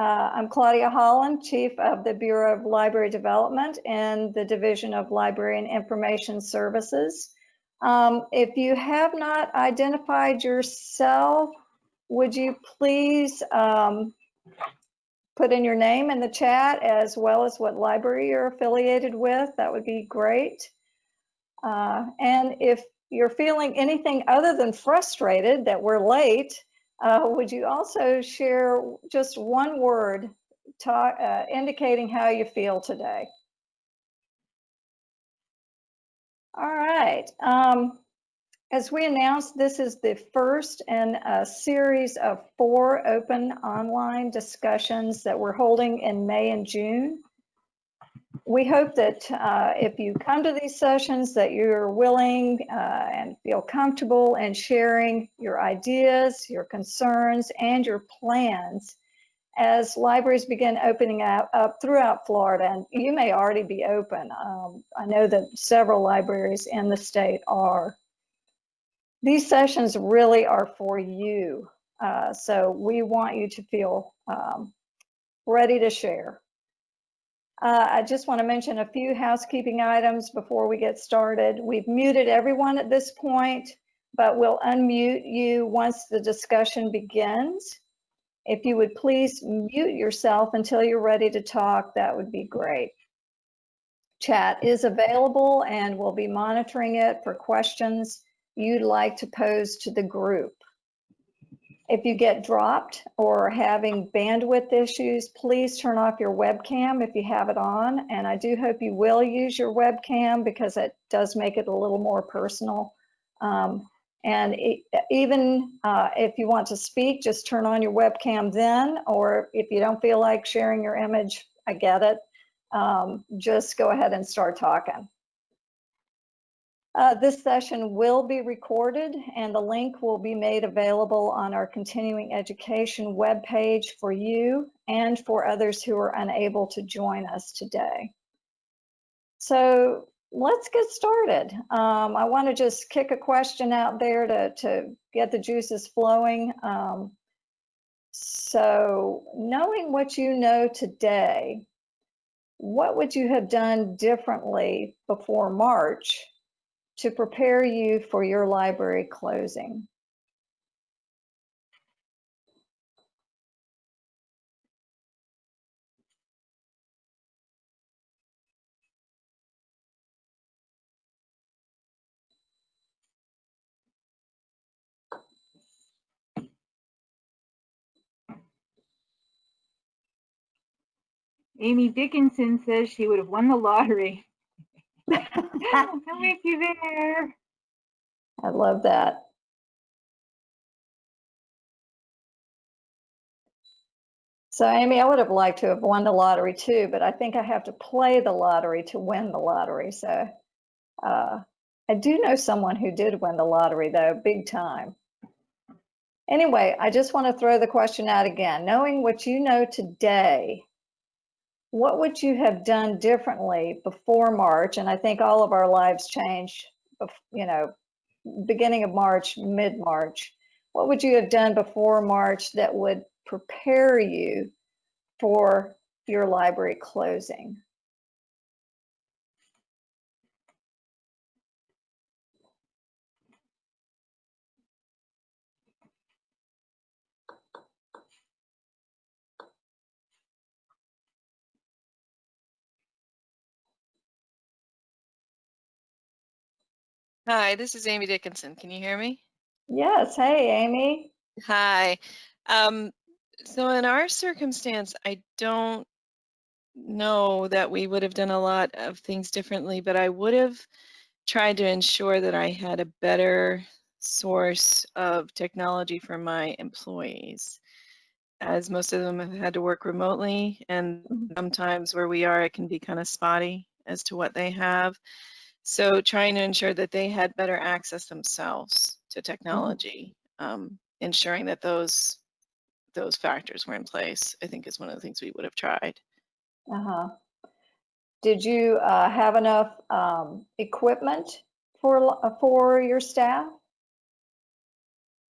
Uh, I'm Claudia Holland, Chief of the Bureau of Library Development and the Division of Library and Information Services. Um, if you have not identified yourself, would you please um, put in your name in the chat as well as what library you're affiliated with? That would be great. Uh, and if you're feeling anything other than frustrated that we're late, uh, would you also share just one word talk, uh, indicating how you feel today? All right. Um, as we announced, this is the first in a series of four open online discussions that we're holding in May and June we hope that uh, if you come to these sessions that you're willing uh, and feel comfortable in sharing your ideas, your concerns, and your plans as libraries begin opening up, up throughout Florida. And you may already be open. Um, I know that several libraries in the state are. These sessions really are for you. Uh, so we want you to feel um, ready to share. Uh, I just want to mention a few housekeeping items before we get started. We've muted everyone at this point, but we'll unmute you once the discussion begins. If you would please mute yourself until you're ready to talk, that would be great. Chat is available and we'll be monitoring it for questions you'd like to pose to the group. If you get dropped or having bandwidth issues, please turn off your webcam if you have it on. And I do hope you will use your webcam because it does make it a little more personal. Um, and it, even uh, if you want to speak, just turn on your webcam then, or if you don't feel like sharing your image, I get it. Um, just go ahead and start talking. Uh, this session will be recorded and the link will be made available on our continuing education webpage for you and for others who are unable to join us today. So let's get started. Um, I want to just kick a question out there to, to get the juices flowing. Um, so knowing what you know today, what would you have done differently before March to prepare you for your library closing. Amy Dickinson says she would have won the lottery. I'm with you there. I love that. So Amy, I would have liked to have won the lottery too, but I think I have to play the lottery to win the lottery. So uh, I do know someone who did win the lottery though, big time. Anyway, I just want to throw the question out again. Knowing what you know today, what would you have done differently before March? And I think all of our lives change, you know, beginning of March, mid-March. What would you have done before March that would prepare you for your library closing? Hi, this is Amy Dickinson. Can you hear me? Yes. Hey, Amy. Hi. Um, so in our circumstance, I don't know that we would have done a lot of things differently, but I would have tried to ensure that I had a better source of technology for my employees as most of them have had to work remotely and mm-hmm. sometimes where we are it can be kind of spotty as to what they have so trying to ensure that they had better access themselves to mm-hmm. technology, um, ensuring that those those factors were in place, I think is one of the things we would have tried. Uh-huh. Did you uh, have enough um, equipment for uh, for your staff?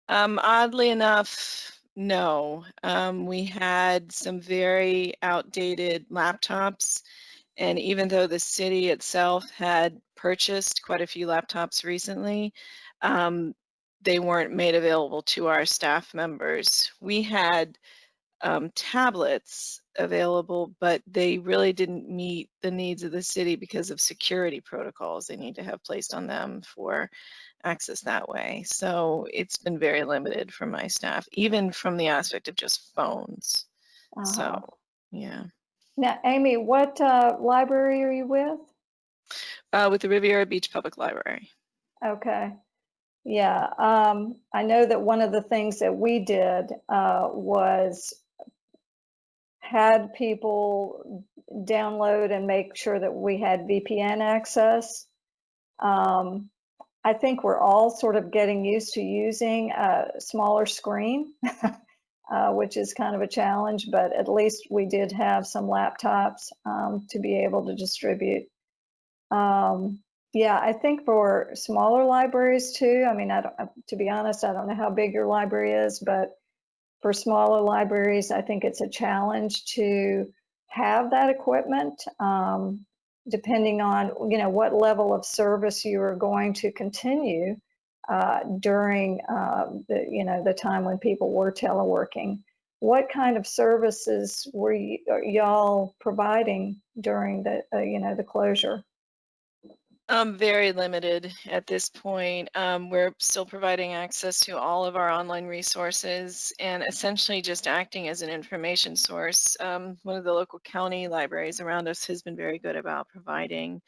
Um, oddly enough, no. Um, we had some very outdated laptops. And even though the city itself had purchased quite a few laptops recently, um, they weren't made available to our staff members. We had um, tablets available, but they really didn't meet the needs of the city because of security protocols they need to have placed on them for access that way. So it's been very limited for my staff, even from the aspect of just phones. Uh-huh. So, yeah. Now, Amy, what uh, library are you with? Uh, with the Riviera Beach Public Library. Okay. Yeah, um, I know that one of the things that we did uh, was had people download and make sure that we had VPN access. Um, I think we're all sort of getting used to using a smaller screen, uh, which is kind of a challenge, but at least we did have some laptops um, to be able to distribute. Um, yeah, I think for smaller libraries too, I mean, I don't, to be honest, I don't know how big your library is, but for smaller libraries, I think it's a challenge to have that equipment, um, depending on, you know, what level of service you are going to continue uh, during uh, the, you know, the time when people were teleworking. What kind of services were y'all providing during the, uh, you know, the closure? Um, very limited at this point. Um, we're still providing access to all of our online resources and essentially just acting as an information source. Um, one of the local county libraries around us has been very good about providing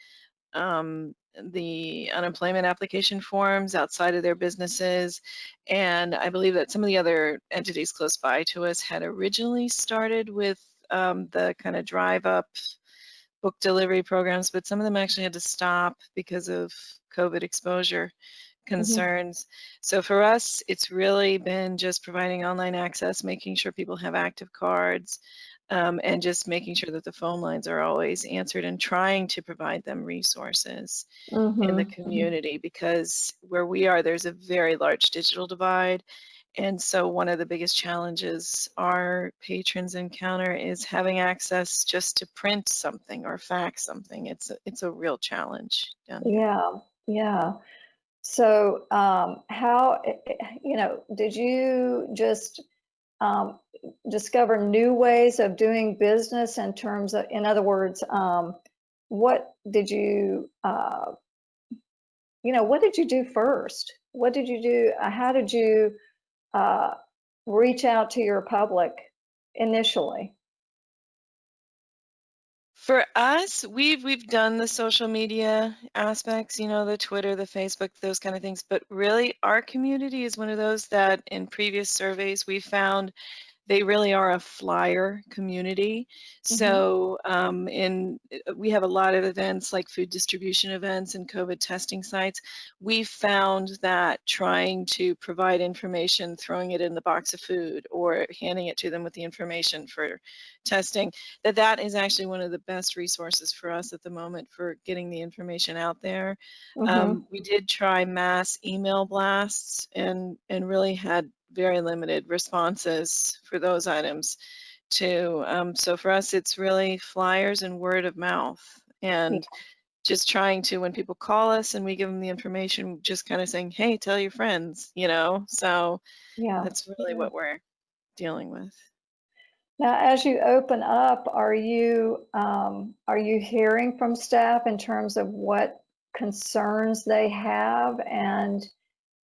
um, the unemployment application forms outside of their businesses. And I believe that some of the other entities close by to us had originally started with um, the kind of drive up book delivery programs, but some of them actually had to stop because of COVID exposure concerns. Mm-hmm. So for us, it's really been just providing online access, making sure people have active cards, um, and just making sure that the phone lines are always answered and trying to provide them resources mm-hmm. in the mm-hmm. community because where we are, there's a very large digital divide and so one of the biggest challenges our patrons encounter is having access just to print something or fax something. It's a, it's a real challenge. Yeah, yeah. So um, how, eh, eh, you know, did you just um, discover new ways of doing business in terms of, in other words, um, what did you, uh, you know, what did you do first? What did you do? Uh, how did you uh, reach out to your public initially? For us, we've we've done the social media aspects, you know, the Twitter, the Facebook, those kind of things. But really, our community is one of those that in previous surveys we found they really are a flyer community. Mm-hmm. So um, in uh, we have a lot of events like food distribution events and COVID testing sites. We found that trying to provide information, throwing it in the box of food or handing it to them with the information for testing, that that is actually one of the best resources for us at the moment for getting the information out there. Mm-hmm. Um, we did try mass email blasts and and really had very limited responses for those items too. Um, so for us, it's really flyers and word of mouth and yeah. just trying to, when people call us and we give them the information, just kind of saying, hey, tell your friends, you know? So yeah, that's really yeah. what we're dealing with. Now, as you open up, are you um, are you hearing from staff in terms of what concerns they have and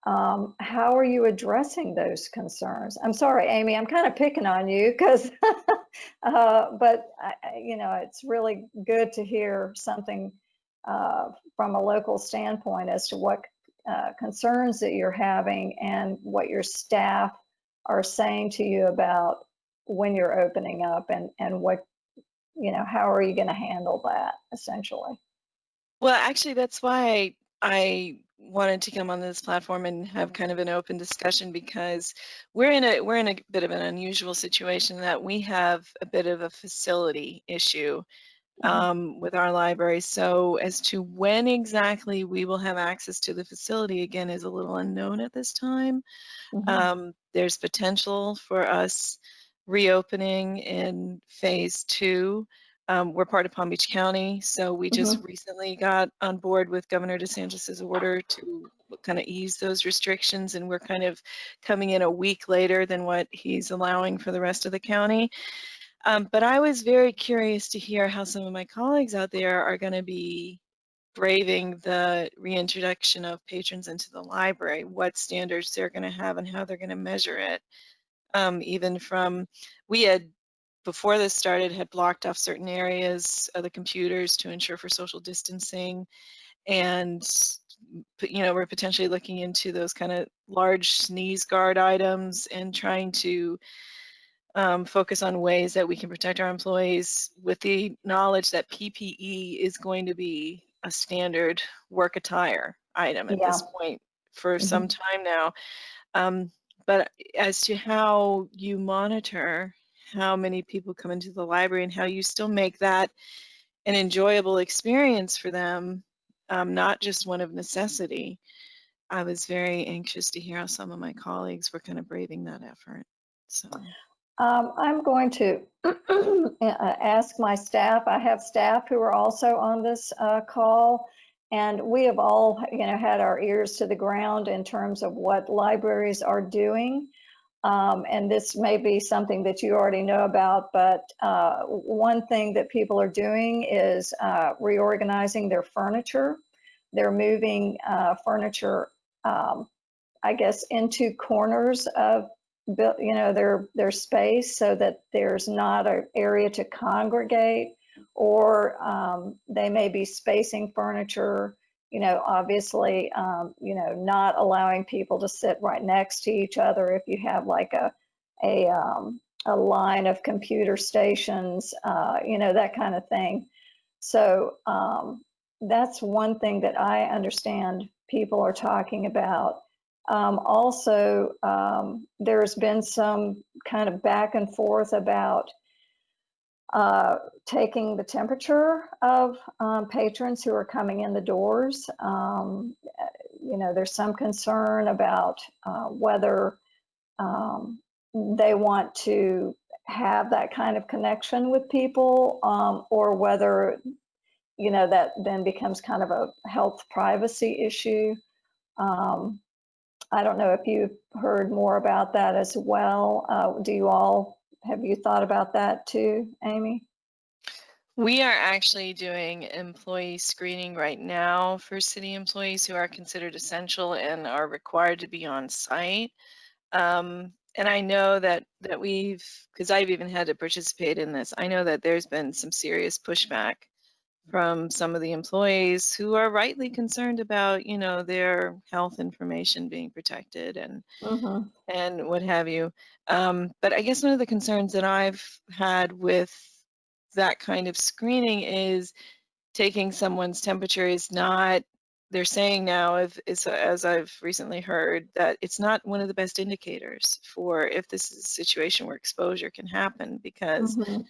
um, how are you addressing those concerns? I'm sorry, Amy, I'm kind of picking on you because, uh, but I, you know, it's really good to hear something uh, from a local standpoint as to what uh, concerns that you're having and what your staff are saying to you about when you're opening up and, and what, you know, how are you going to handle that essentially? Well, actually, that's why I wanted to come on this platform and have kind of an open discussion because we're in a we're in a bit of an unusual situation that we have a bit of a facility issue Mhm. um, with our library. So as to when exactly we will have access to the facility again is a little unknown at this time. Mhm. Um, there's potential for us reopening in phase two. Um, we're part of Palm Beach County, so we just recently got on board with Governor DeSantis's order to kind of ease those restrictions, and we're kind of coming in a week later than what he's allowing for the rest of the county. Um, but I was very curious to hear how some of my colleagues out there are going to be braving the reintroduction of patrons into the library, what standards they're going to have and how they're going to measure it. Um, even from, we had, before this started, had blocked off certain areas of the computers to ensure for social distancing. And, you know, we're potentially looking into those kind of large sneeze guard items and trying to um, focus on ways that we can protect our employees with the knowledge that PPE is going to be a standard work attire item at this point for Mhm. some time now. Um, but as to how you monitor how many people come into the library and how you still make that an enjoyable experience for them, um, not just one of necessity, I was very anxious to hear how some of my colleagues were kind of braving that effort. So. Um, I'm going to ask my staff. I have staff who are also on this uh, call, and we have all, you know, had our ears to the ground in terms of what libraries are doing. Um, and this may be something that you already know about, but uh, one thing that people are doing is uh, reorganizing their furniture. They're moving uh, furniture, um, I guess, into corners of you know, their, their space so that there's not an area to congregate or um, they may be spacing furniture, you know, obviously, um, you know, not allowing people to sit right next to each other if you have like a, a, um, a line of computer stations, uh, you know, that kind of thing. So um, that's one thing that I understand people are talking about. Um, also, um, there's been some kind of back and forth about uh, taking the temperature of um, patrons who are coming in the doors. Um, you know, there's some concern about uh, whether um, they want to have that kind of connection with people um, or whether, you know, that then becomes kind of a health privacy issue. Um, I don't know if you've heard more about that as well. Uh, do you all, have you thought about that too, Amy? We are actually doing employee screening right now for city employees who are considered essential and are required to be on site. Um, and I know that that we've, because I've even had to participate in this, I know that there's been some serious pushback from some of the employees who are rightly concerned about, you know, their health information being protected and Mhm. and what have you. Um, but I guess one of the concerns that I've had with that kind of screening is taking someone's temperature is not, they're saying now, if, is, as I've recently heard, that it's not one of the best indicators for if this is a situation where exposure can happen because Mhm.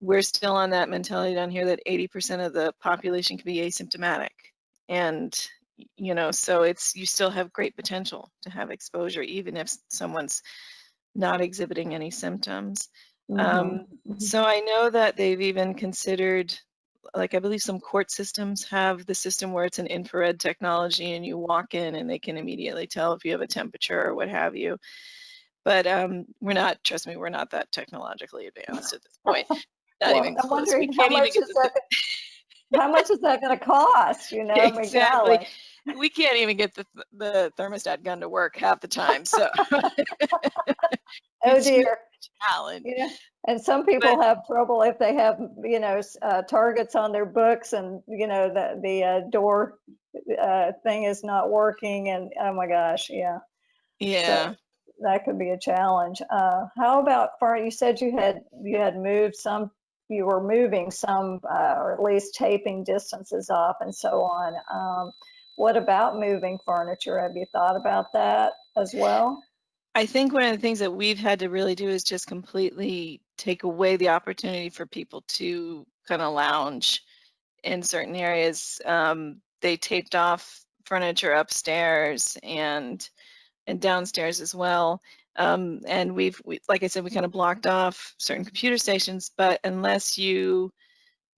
We're still on that mentality down here that 80% of the population can be asymptomatic. And, you know, so it's, you still have great potential to have exposure, even if someone's not exhibiting any symptoms. Mhm. Um, Mhm. so I know that they've even considered, like I believe some court systems have the system where it's an infrared technology and you walk in and they can immediately tell if you have a temperature or what have you. But um, we're not, trust me, we're not that technologically advanced at this point. Not Well, even I'm close. Wondering how much is the, that, how much is that going to cost, you know? Exactly. we can't even get the the thermostat gun to work half the time. So Oh dear. challenge. Yeah, and some people have trouble if they have, you know, uh, targets on their books and, you know, the, the uh, door uh, thing is not working and, oh my gosh, yeah. Yeah. That could be a challenge. Uh, How about, far, you said you had, you had moved some, you were moving some, uh, or at least taping distances off and so on. Um, What about moving furniture? Have you thought about that as well? I think one of the things that we've had to really do is just completely take away the opportunity for people to kind of lounge in certain areas. Um, they taped off furniture upstairs and and downstairs as well. Um, and we've, we, like I said, we kind of blocked off certain computer stations, but unless you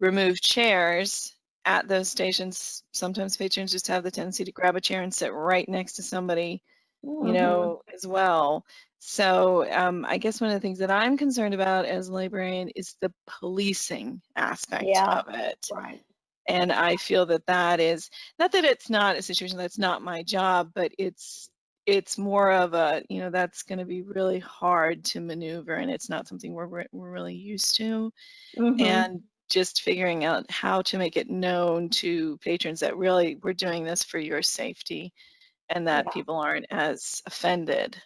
remove chairs at those stations, sometimes patrons just have the tendency to grab a chair and sit right next to somebody, Mm-hmm. you know, as well. So um, I guess one of the things that I'm concerned about as a librarian is the policing aspect Yeah. of it. Right. And I feel that that is, not that it's not a situation that's not my job, but it's, it's more of a, you know, that's going to be really hard to maneuver and it's not something we're, we're really used to. Mhm. And just figuring out how to make it known to patrons that really we're doing this for your safety and that Yeah. people aren't as offended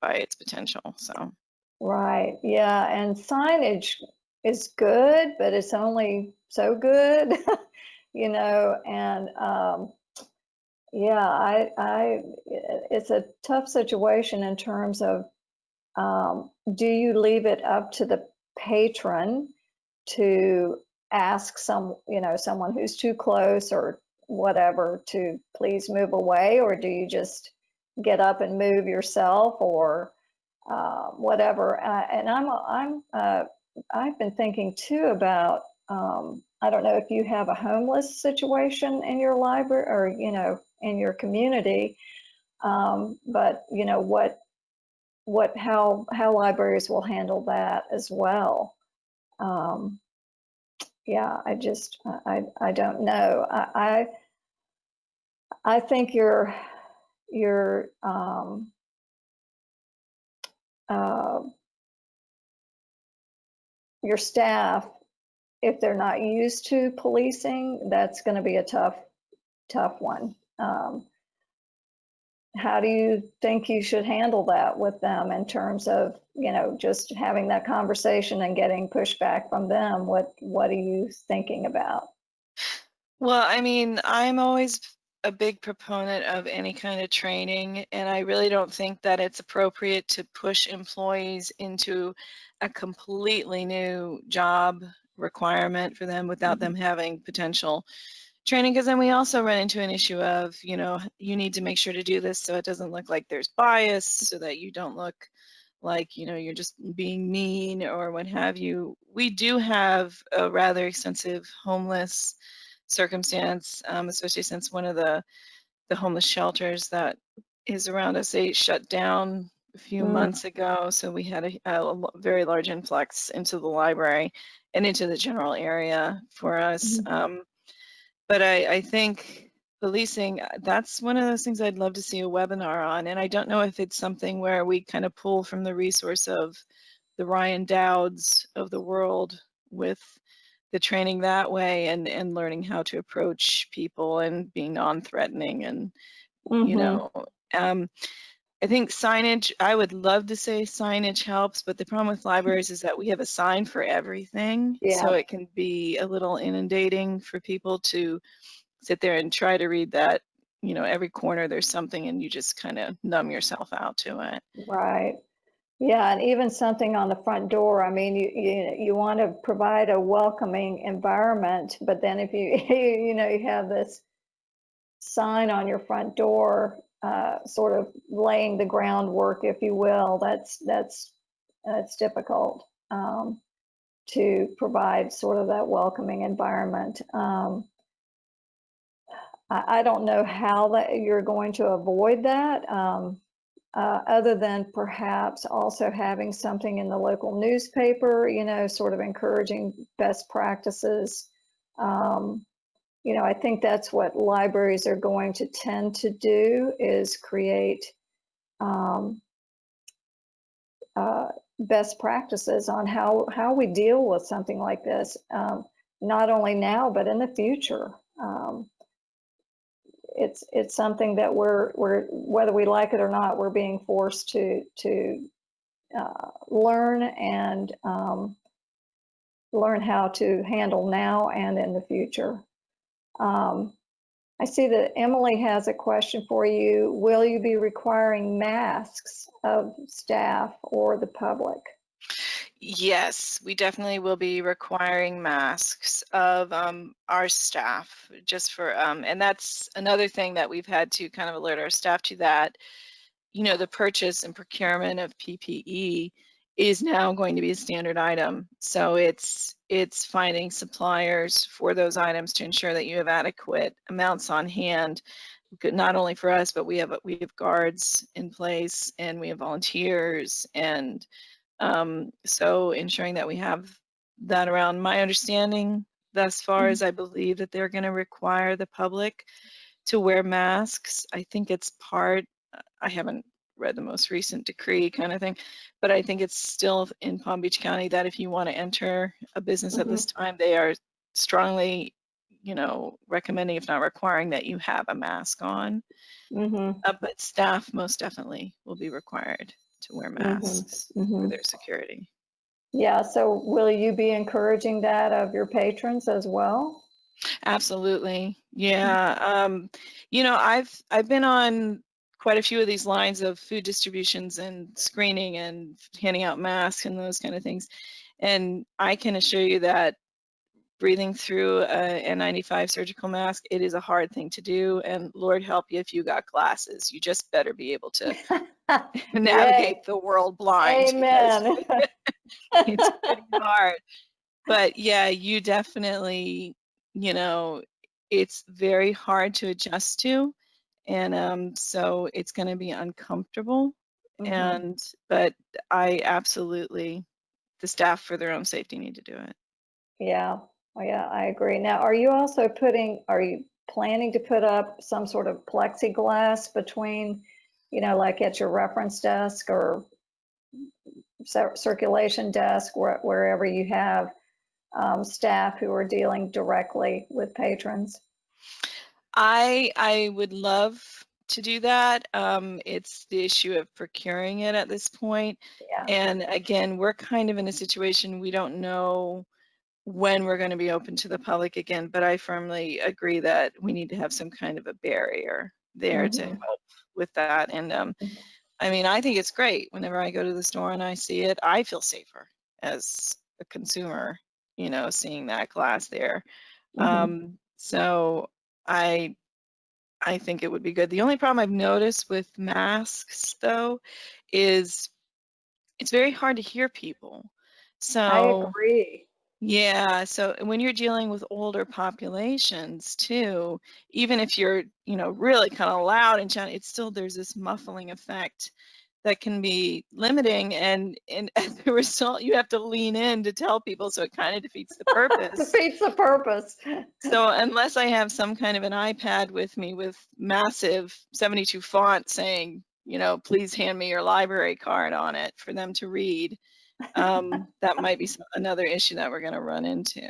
by its potential. So, Right, yeah, and signage is good, but it's only so good, you know, and um, yeah, I, I, it's a tough situation in terms of um, do you leave it up to the patron to ask some, you know, someone who's too close or whatever to please move away, or do you just get up and move yourself or uh, whatever. Uh, and I'm, I'm, uh, I've been thinking too about, um, I don't know if you have a homeless situation in your library or, you know, in your community, um, but you know, what, what, how, how libraries will handle that as well. Um, yeah, I just, I, I don't know. I, I, think your, your, um, uh, your staff, if they're not used to policing, that's going to be a tough, tough one. Um, how do you think you should handle that with them in terms of, you know, just having that conversation and getting pushback from them? What What are you thinking about? well, I mean, I'm always a big proponent of any kind of training, and I really don't think that it's appropriate to push employees into a completely new job requirement for them without them having potential training. Because then we also run into an issue of, you know, you need to make sure to do this so it doesn't look like there's bias, so that you don't look like, you know, you're just being mean or what have you. We do have a rather extensive homeless circumstance, um, especially since one of the the homeless shelters that is around us they shut down a few Mm. months ago. So we had a very large influx into the library and into the general area for us. Um, but I, I think policing, uh, that's one of those things I'd love to see a webinar on. And I don't know if it's something where we kind of pull from the resource of the Ryan Dowds of the world with the training that way and, and learning how to approach people and being non-threatening and, you Mhm. know, um, I think signage, I would love to say signage helps, but the problem with libraries is that we have a sign for everything. So it can be a little inundating for people to sit there and try to read that. You know, every corner there's something and you just kind of numb yourself out to it. Right. Yeah, and even something on the front door. I mean, you you you want to provide a welcoming environment, but then if you you know you have this sign on your front door, uh, sort of laying the groundwork, if you will, that's that's that's difficult um, to provide sort of that welcoming environment. Um, I, I don't know how that you're going to avoid that. Um, uh, other than perhaps also having something in the local newspaper, you know, sort of encouraging best practices. Um, you know, I think that's what libraries are going to tend to do is create um, uh, best practices on how, how we deal with something like this, um, not only now, but in the future. Um, it's it's something that we're we're whether we like it or not, we're being forced to to uh, learn and um, learn how to handle now and in the future. Um, I see that Emily has a question for you. Will you be requiring masks of staff or the public? Yes, we definitely will be requiring masks of um, our staff just for, um, and that's another thing that we've had to kind of alert our staff to that, you know, the purchase and procurement of PPE is now going to be a standard item. So it's it's finding suppliers for those items to ensure that you have adequate amounts on hand, not only for us, but we have we have guards in place and we have volunteers and um, so ensuring that we have that around. My understanding thus far is I believe that they're going to require the public to wear masks. I think it's part, I haven't read the most recent decree kind of thing, but I think it's still in Palm Beach County that if you want to enter a business at this time, they are strongly, you know, recommending, if not requiring, that you have a mask on. Mhm, Uh, but staff most definitely will be required to wear masks for mhm. their security. Yeah, so will you be encouraging that of your patrons as well? Absolutely. Yeah. Um, you know, I've I've been on quite a few of these lines of food distributions and screening and handing out masks and those kind of things. And I can assure you that breathing through a N95 surgical mask, it is a hard thing to do. And Lord help you if you got glasses. You just better be able to navigate the world blind. Amen. it's pretty hard. But yeah, you definitely, you know, it's very hard to adjust to. And um, so it's going to be uncomfortable. Mhm. And, but I absolutely, the staff for their own safety need to do it. Yeah, oh, yeah, I agree. Now, are you also putting, are you planning to put up some sort of plexiglass between, you know, like at your reference desk or circulation desk, where- wherever you have um, staff who are dealing directly with patrons? I I would love to do that. Um, it's the issue of procuring it at this point. Yeah. And again, we're kind of in a situation we don't know when we're going to be open to the public again, but I firmly agree that we need to have some kind of a barrier there to Mhm. help with that. And um, Mhm. I mean, I think it's great whenever I go to the store and I see it, I feel safer as a consumer, you know, seeing that glass there. Mhm. Um, so I I think it would be good. The only problem I've noticed with masks though is it's very hard to hear people. So I agree. yeah, so when you're dealing with older populations too, even if you're, you know, really kind of loud and shouting, it's still there's this muffling effect that can be limiting and and as a result you have to lean in to tell people so it kind of defeats the purpose. Defeats the purpose. So unless I have some kind of an iPad with me with massive 72 font saying, you know, please hand me your library card on it for them to read, um, that might be some, another issue that we're going to run into.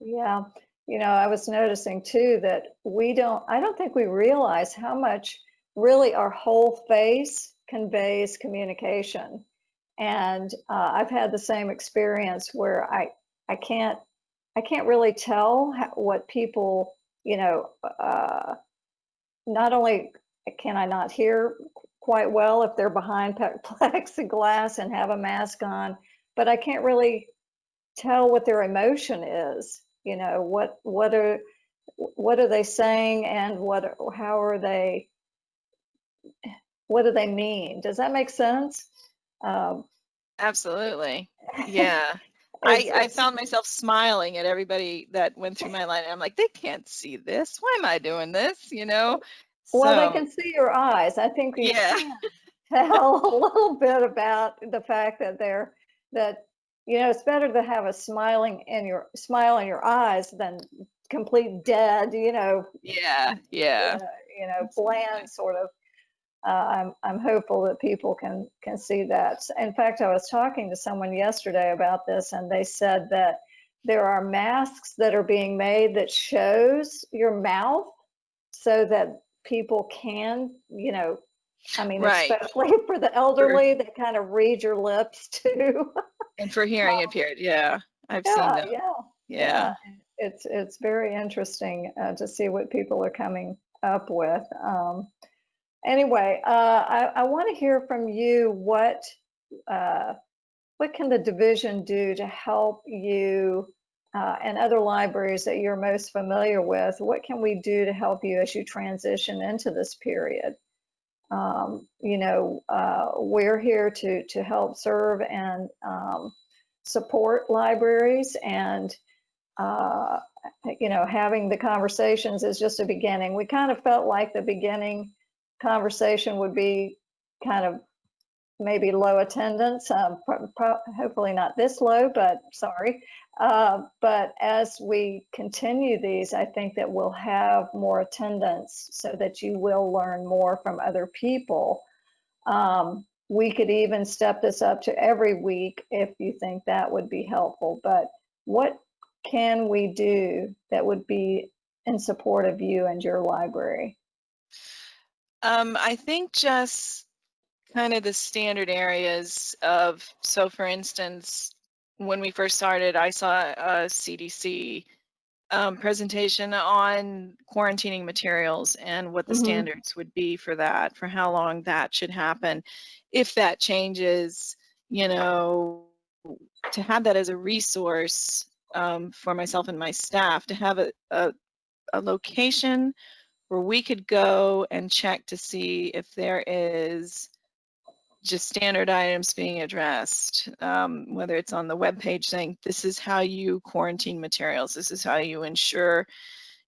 Yeah, you know, I was noticing too that we don't, I don't think we realize how much really our whole face conveys communication. And uh, I've had the same experience where I, I can't, I can't really tell what people, you know, uh, not only can I not hear quite well if they're behind plexiglass and have a mask on, but I can't really tell what their emotion is. You know, what what are what are they saying and what how are they what do they mean? Does that make sense? Um, Absolutely. Yeah. I, I found myself smiling at everybody that went through my line. I'm like, they can't see this. Why am I doing this? You know? well, So, they can see your eyes. I think we Yeah. tell a little bit about the fact that they're that you know it's better to have a smiling in your smile in your eyes than complete dead. You know, Yeah. Yeah. uh, you know, bland sort of. Uh, I'm I'm hopeful that people can can see that. In fact, I was talking to someone yesterday about this, and they said that there are masks that are being made that shows your mouth, so that people can, you know, I mean, Right. especially for the elderly, they kind of read your lips too. And for hearing impaired. Yeah. I've seen yeah, that. yeah. Yeah. it's it's very interesting uh, to see what people are coming up with. Um, anyway, uh, I, I want to hear from you what uh, what can the division do to help you uh, and other libraries that you're most familiar with? What can we do to help you as you transition into this period? Um, you know, uh, we're here to to help serve and um, support libraries and uh, you know, having the conversations is just a beginning. We kind of felt like the beginning conversation would be kind of maybe low attendance, um, hopefully not this low, but sorry. Uh, but as we continue these, I think that we'll have more attendance so that you will learn more from other people. Um, we could even step this up to every week if you think that would be helpful. But what can we do that would be in support of you and your library? Um, I think just kind of the standard areas of, so for instance, when we first started, I saw a CDC um, presentation on quarantining materials and what the Mhm. standards would be for that, for how long that should happen. If that changes, you know, to have that as a resource um, for myself and my staff, to have a, a, a location where we could go and check to see if there is just standard items being addressed, um, whether it's on the web page saying this is how you quarantine materials, this is how you ensure,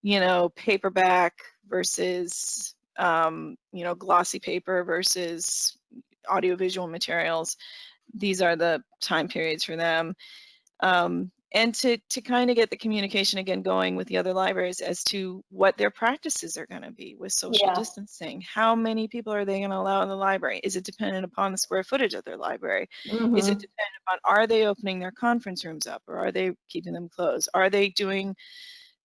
you know, paperback versus, um, you know, glossy paper versus audiovisual materials. These are the time periods for them. Um, and to, to kind of get the communication again going with the other libraries as to what their practices are going to be with social Yeah. distancing. How many people are they going to allow in the library? Is it dependent upon the square footage of their library? Is it Mhm. dependent upon are they opening their conference rooms up or are they keeping them closed? Are they doing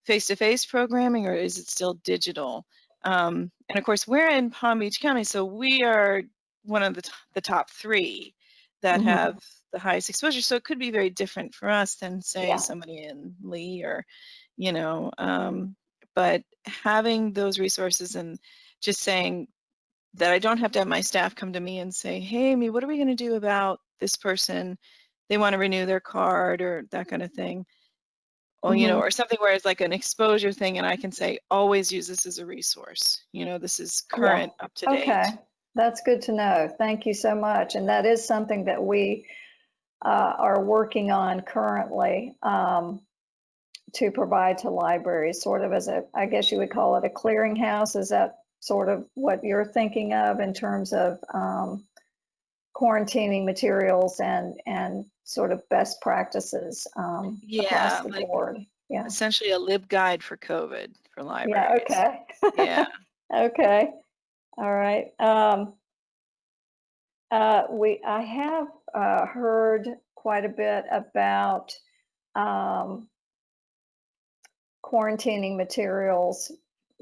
face-to-face programming or is it still digital? Um, and of course, we're in Palm Beach County, so we are one of the, the top three that Mhm. have the highest exposure. So it could be very different for us than say Yeah. somebody in Lee or, you know, um, but having those resources and just saying that I don't have to have my staff come to me and say, hey, Amy, what are we going to do about this person? They want to renew their card or that kind of thing. Or, you know, Mhm. or something where it's like an exposure thing and I can say, always use this as a resource. You know, this is Yeah. current, up to date. Okay, that's good to know. Thank you so much. And that is something that we uh, are working on currently um, to provide to libraries, sort of as a, I guess you would call it a clearinghouse. Is that sort of what you're thinking of in terms of um, quarantining materials and and sort of best practices um, Yeah, across the like- board? Yeah. Essentially a lib guide for COVID for libraries. Yeah. Okay. Yeah. Okay, all right. Um, uh, we, I have, uh, heard quite a bit about, um, quarantining materials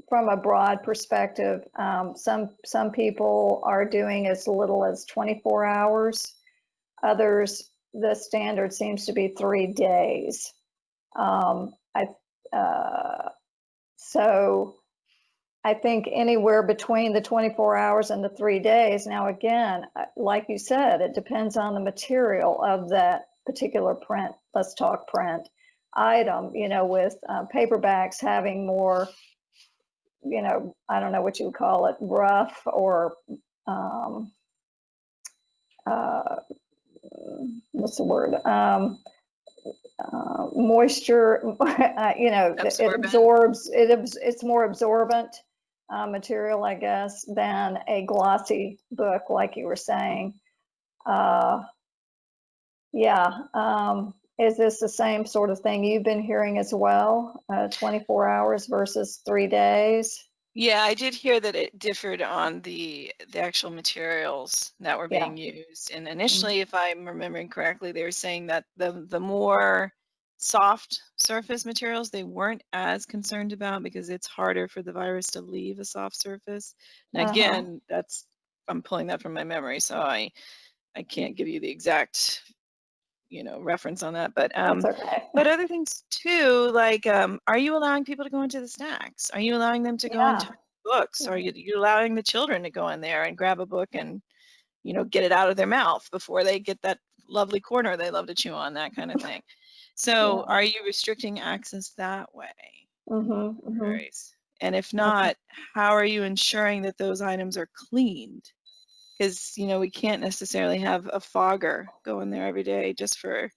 from a broad perspective. Um, some, some people are doing as little as 24 hours. Others, the standard seems to be three days. Um, I, uh, so I think anywhere between the 24 hours and the three days. Now, again, uh, like you said, it depends on the material of that particular print. Let's talk print item, you know, with uh, paperbacks having more, you know, I don't know what you would call it, rough or um, uh, what's the word? Um, uh, moisture, uh, you know, it absorbs, it, it's more absorbent uh, material, I guess, than a glossy book, like you were saying. Uh, yeah, um, is this the same sort of thing you've been hearing as well? Uh, 24 hours versus three days? Yeah, I did hear that it differed on the the actual materials that were Yeah. Being used. And initially, if I'm remembering correctly, they were saying that the the more soft surface materials they weren't as concerned about because it's harder for the virus to leave a soft surface. And Uh-huh. again, that's I'm pulling that from my memory, so I I can't give you the exact you know reference on that. But um, okay. but other things too, like, um, are you allowing people to go into the snacks? Are you allowing them to go Yeah. touch books? Are you, you allowing the children to go in there and grab a book and, you know, get it out of their mouth before they get that lovely corner they love to chew on, that kind of thing. So Yeah. are you restricting access that way? Mhm, mhm. Right. And if not, how are you ensuring that those items are cleaned? Because, you know, we can't necessarily have a fogger go in there every day just for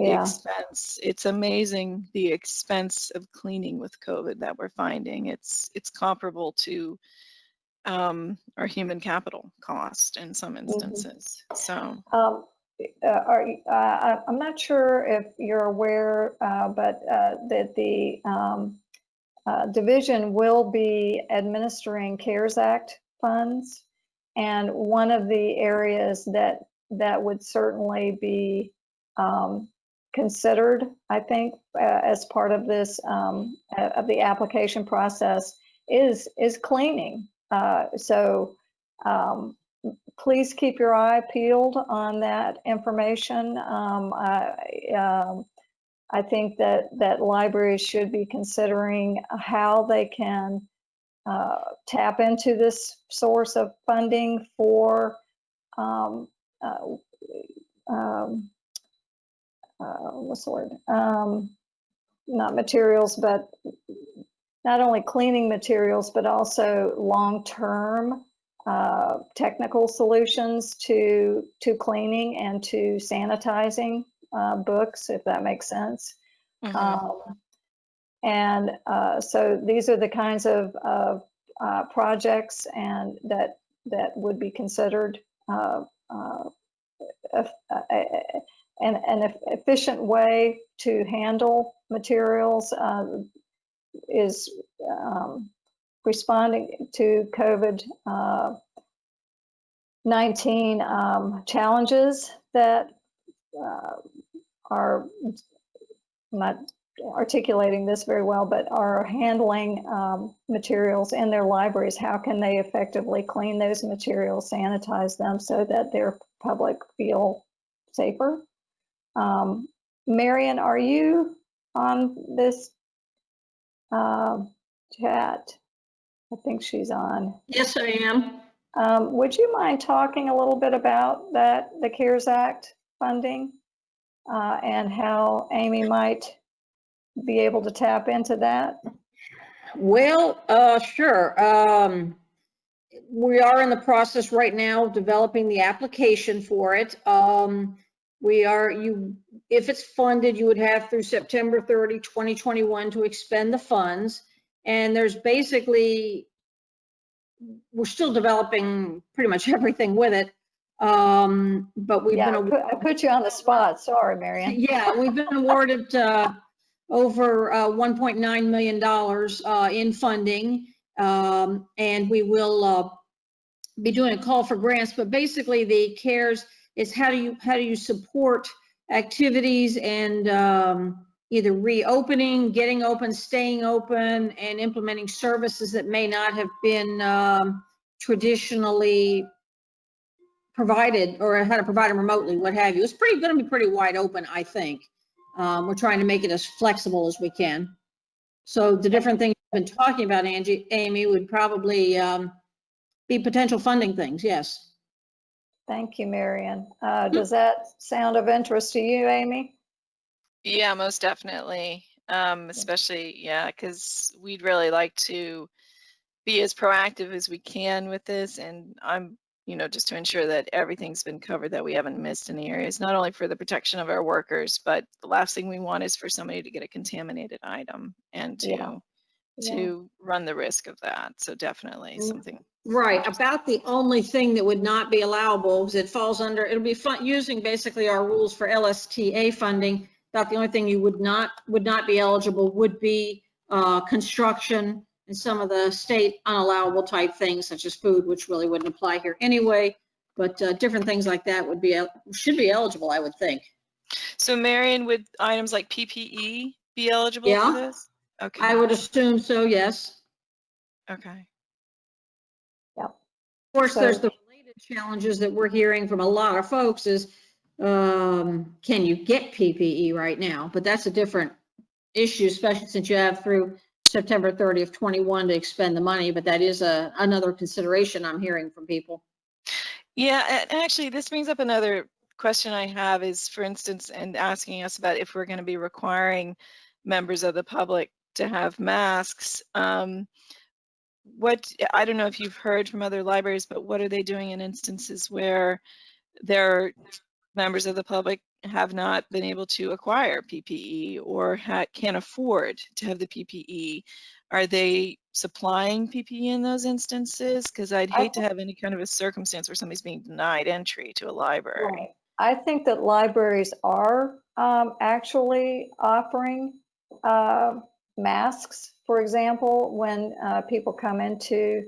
the expense. It's amazing the expense of cleaning with COVID that we're finding. It's it's comparable to um, our human capital cost in some instances. So um, uh, are, uh, I'm not sure if you're aware, uh, but, uh, that the, um, uh, division will be administering CARES Act funds. And one of the areas that, that would certainly be, um, considered, I think, as part of this, um, of the application process is, is cleaning. So, um, please keep your eye peeled on that information. Um, I, um, I think that, that libraries should be considering how they can uh, tap into this source of funding for um, uh, um, uh, what's the word? Um, not materials, but not only cleaning materials, but also long-term uh, technical solutions to to cleaning and to sanitizing uh, books, if that makes sense. mhm. Um, and uh, so these are the kinds of, of uh, projects and that that would be considered uh, uh, an, an efficient way to handle materials uh, is um, responding to COVID uh, 19 um, challenges that uh, are not articulating this very well, but are handling um, materials in their libraries. How can they effectively clean those materials, sanitize them so that their public feel safer? Um, Marion, are you on this um, chat? I think she's on. Yes, I am. Um, Would you mind talking a little bit about that, the CARES Act funding? uh, And how Amy might be able to tap into that? Well, uh, sure. Um, we are in the process right now of developing the application for it. Um, we are, you, if it's funded, you would have through September 30, 2021 to expend the funds. And there's basically, we're still developing pretty much everything with it. Um, but we've Yeah, been. Put- I put you on the spot. Sorry, Marion. Yeah, we've been awarded uh, over uh, $1.9 million uh, in funding. um, And we will uh, be doing a call for grants, but basically the CARES is how do you, how do you support activities and um, either reopening, getting open, staying open, and implementing services that may not have been um, traditionally provided or how to provide them remotely, what have you. It's pretty, going to be pretty wide open, I think. Um, we're trying to make it as flexible as we can. So the different things you've been talking about, Angie, Amy, would probably um, be potential funding things, yes. Thank you, Marion. Uh, Does that sound of interest to you, Amy? Yeah, most definitely. Um, especially, yeah, because we'd really like to be as proactive as we can with this. And I'm, you know, just to ensure that everything's been covered, that we haven't missed any areas, not only for the protection of our workers, but the last thing we want is for somebody to get a contaminated item and Yeah. to Yeah. to run the risk of that. So definitely Mm. something. Right, about the only thing that would not be allowable, is it falls under, it'll be fun, using basically our rules for LSTA funding. About the only thing you would not, would not be eligible would be uh, construction and some of the state unallowable type things such as food, which really wouldn't apply here anyway. But uh, different things like that would be, should be eligible, I would think. So Marion, would items like PPE be eligible Yeah. for this? Okay. I would assume so, yes. Okay. Yeah. Of course, there's the related challenges that we're hearing from a lot of folks is, um, can you get PPE right now? But that's a different issue, especially since you have through September 30th, 21 to expend the money, but that is a, another consideration I'm hearing from people. Yeah, and actually, this brings up another question I have is, for instance, and asking us about if we're going to be requiring members of the public to have masks. Um, what I don't know if you've heard from other libraries, but what are they doing in instances where their members of the public have not been able to acquire PPE or ha- can't afford to have the PPE? Are they supplying PPE in those instances? Because I'd hate to have any kind of a circumstance where somebody's being denied entry to a library. Right. I think that libraries are um, actually offering uh, masks, for example, when uh, people come into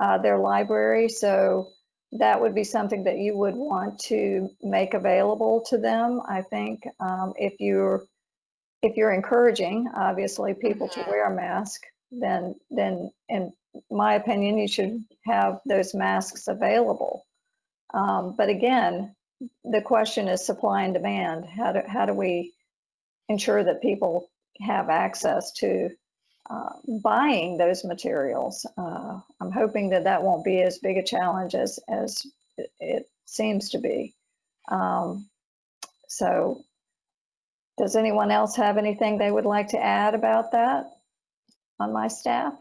uh, their library. So that would be something that you would want to make available to them. I think um, if you're if you're encouraging, obviously, people to Mhm. wear a mask, then then in my opinion, you should have those masks available. Um, but again, the question is supply and demand. How do, how do we ensure that people have access to uh, buying those materials? Uh, I'm hoping that that won't be as big a challenge as, as it- seems to be. Um, so does anyone else have anything they would like to add about that on my staff?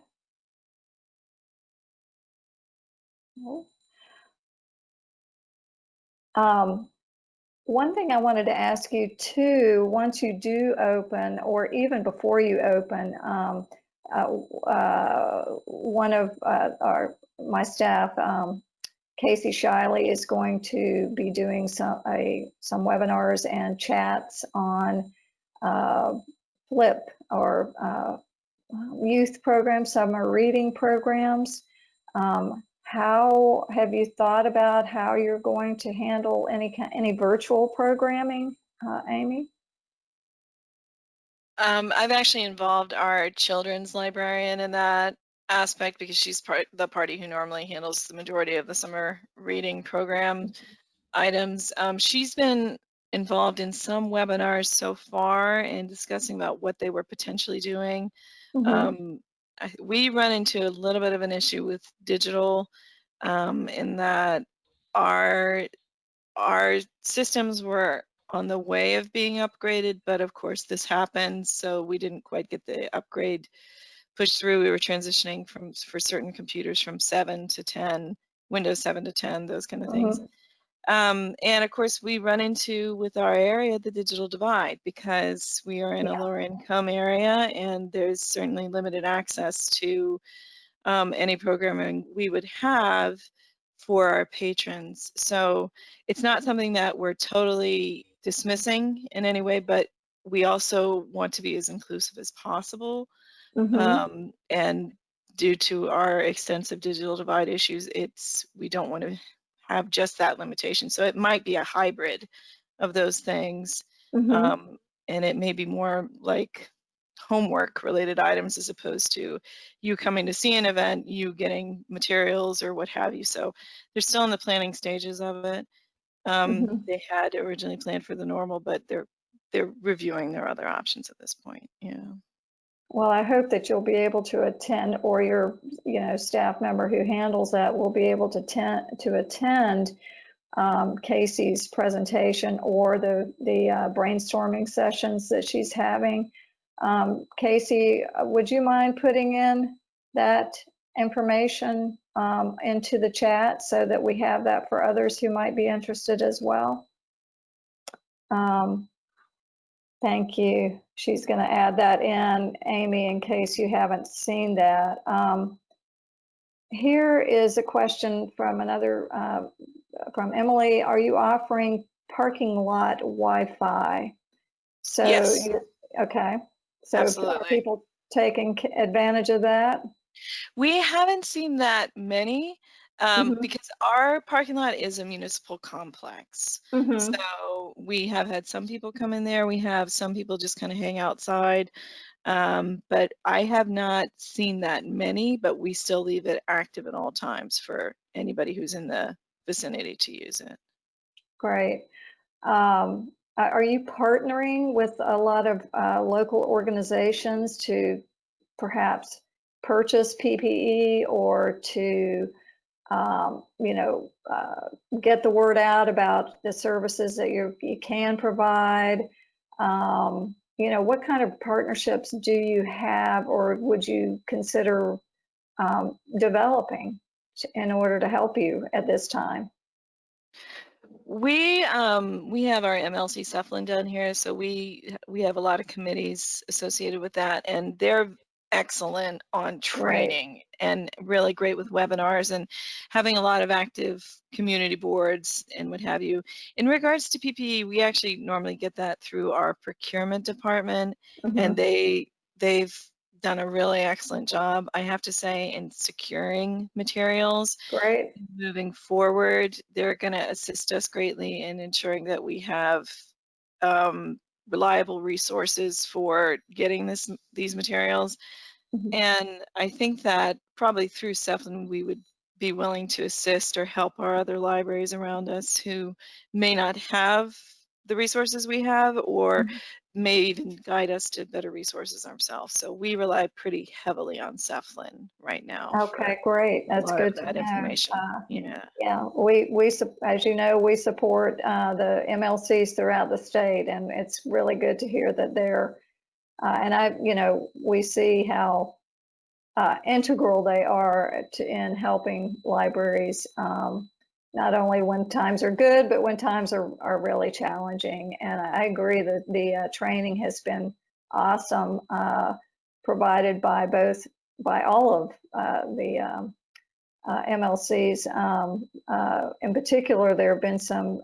No? Um, one thing I wanted to ask you too, once you do open, or even before you open, um, uh, uh, one of uh, our my staff, um, Casey Shiley, is going to be doing some a some webinars and chats on uh, Flip or uh, youth programs, summer reading programs. Um, how have you thought about how you're going to handle any any virtual programming, uh, Amy? Um, I've actually involved our children's librarian in that aspect because she's part the party who normally handles the majority of the summer reading program items. Um, she's been involved in some webinars so far and discussing about what they were potentially doing. Mhm. Um, I, we run into a little bit of an issue with digital um, in that our our systems were on the way of being upgraded, but of course this happened, so we didn't quite get the upgrade pushed through. We were transitioning from for certain computers from seven to ten, Windows 7 to 10, those kind of things. Um, and of course, we run into with our area the digital divide because we are in Yeah. a lower income area and there's certainly limited access to um, any programming we would have for our patrons. So it's not something that we're totally dismissing in any way, but we also want to be as inclusive as possible. Mhm. Um, and due to our extensive digital divide issues, it's we don't want to have just that limitation. So it might be a hybrid of those things. Mhm. Um, and it may be more like homework related items as opposed to you coming to see an event, you getting materials or what have you. So they're still in the planning stages of it. Um, Mhm. They had originally planned for the normal, but they're they're reviewing their other options at this point. Yeah. Well, I hope that you'll be able to attend, or your, you know, staff member who handles that will be able to attend, to attend um, Casey's presentation or the, the uh, brainstorming sessions that she's having. Um, Casey, uh, would you mind putting in that information um, into the chat so that we have that for others who might be interested as well? Um, Thank you. She's going to add that in, Amy, in case you haven't seen that. Um, Here is a question from another, uh, from Emily. Are you offering parking lot Wi-Fi? So, Yes. Okay. So Absolutely. people taking advantage of that? We haven't seen that many um, Mhm. because our parking lot is a municipal complex. Mhm. So we have had some people come in there. We have some people just kind of hang outside. Um, but I have not seen that many, but we still leave it active at all times for anybody who's in the vicinity to use it. Great. Um, Are you partnering with a lot of uh, local organizations to perhaps purchase PPE or to um, you know, uh, get the word out about the services that you, you can provide? Um, you know, what kind of partnerships do you have or would you consider um, developing to- in order to help you at this time? We um we have our MLC SEFLIN down here, so we we have a lot of committees associated with that, and they're excellent on training and really great with webinars and having a lot of active community boards and what have you. In regards to PPE, we actually normally get that through our procurement department, Mhm. and they they've done a really excellent job, I have to say, in securing materials Great. moving forward, they're going to assist us greatly in ensuring that we have um, reliable resources for getting this these materials. Mhm. And I think that probably through SEFLIN, we would be willing to assist or help our other libraries around us who may not have the resources we have or Mhm. may even guide us to better resources ourselves. So we rely pretty heavily on SEFLIN right now. Okay, great. That's good to that know. information. Uh, Yeah. Yeah, we, we, as you know, we support uh, the MLCs throughout the state, and it's really good to hear that they're, uh, and I, you know, we see how uh, integral they are to, in helping libraries, um, not only when times are good, but when times are, are really challenging. And I agree that the uh, training has been awesome, uh, provided by both, by all of uh, the um, uh, MLCs. Um, uh, in particular, there have been some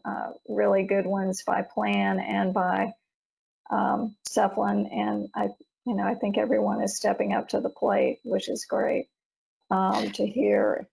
really good ones by Plan and by um, and I, you know, I think everyone is stepping up to the plate, which is great um, to hear.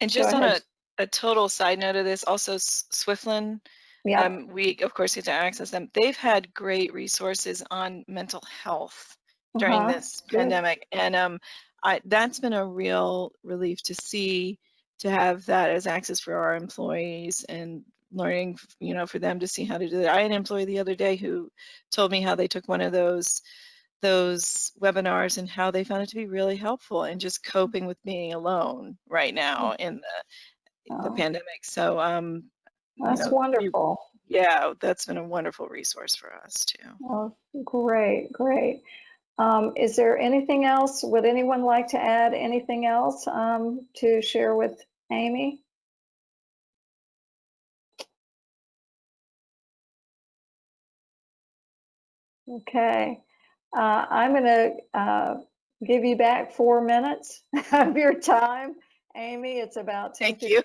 And just on a, a total side note of this, also SWFLN, Yeah, um, we of course get to access them. They've had great resources on mental health during uh-huh, this good. pandemic, and um, I, that's been a real relief to see to have that as access for our employees and learning, you know, for them to see how to do that. I had an employee the other day who told me how they took one of those those webinars and how they found it to be really helpful and just coping with being alone right now in the the Oh, pandemic. So um you That's know, we- wonderful. yeah, that's been a wonderful resource for us too. Oh, great, great. Um, is there anything else? Would anyone like to add anything else um, to share with Amy? Okay, uh, I'm going to uh, give you back four minutes of your time. Amy, it's about Thank you.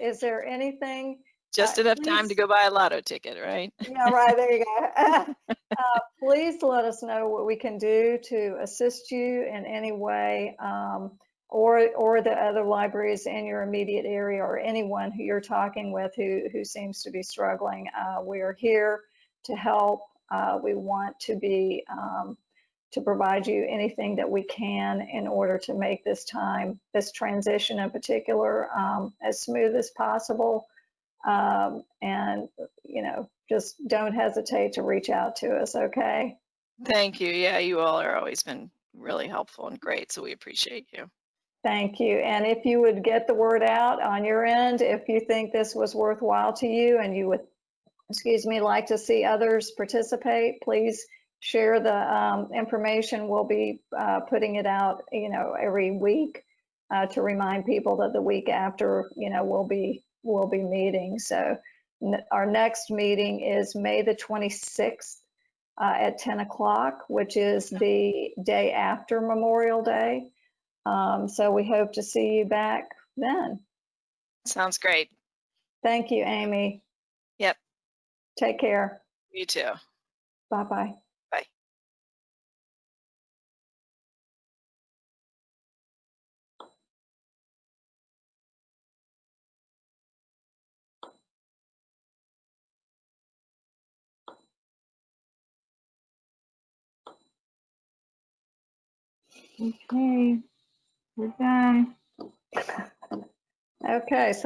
Is there anything Just Uh, enough time to go buy a lotto ticket, right? Yeah, right, there you go. Uh, Please let us know what we can do to assist you in any way, um, or, or the other libraries in your immediate area, or anyone who you're talking with who, who seems to be struggling. Uh, We are here to help. Uh, We want to be, um, to provide you anything that we can in order to make this time, this transition in particular, um, as smooth as possible. Um, and, you know, just don't hesitate to reach out to us, okay? Thank you. Yeah, you all are always been really helpful and great, so we appreciate you. Thank you. And if you would get the word out on your end, if you think this was worthwhile to you and you would, excuse me, like to see others participate, please share the um, information. We'll be uh, putting it out, you know, every week uh, to remind people that the week after, you know, we'll be, we'll be meeting. So n- our next meeting is May the 26th uh, at 10 o'clock, which is the day after Memorial Day. Um, so we hope to see you back then. Sounds great. Thank you, Amy. Take care. You too. Bye-bye. Bye. Okay, we're done. Okay, so